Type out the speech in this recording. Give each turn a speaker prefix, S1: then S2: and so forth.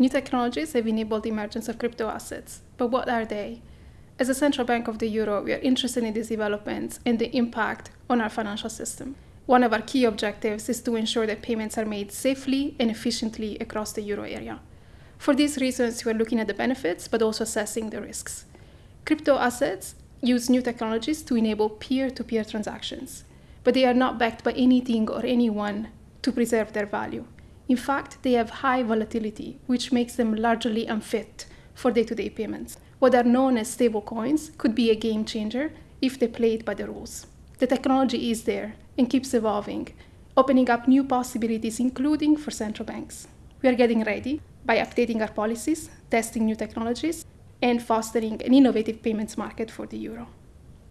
S1: New technologies have enabled the emergence of crypto assets, but what are they? As a central bank of the euro, we are interested in these developments and the impact on our financial system. One of our key objectives is to ensure that payments are made safely and efficiently across the euro area. For these reasons, we are looking at the benefits, but also assessing the risks. Crypto assets use new technologies to enable peer to peer transactions, but they are not backed by anything or anyone to preserve their value. In fact, they have high volatility, which makes them largely unfit for day to day payments. What are known as stablecoins could be a game changer if they play it by the rules. The technology is there and keeps evolving, opening up new possibilities, including for central banks. We are getting ready by updating our policies, testing new technologies, and fostering an innovative payments market for the euro.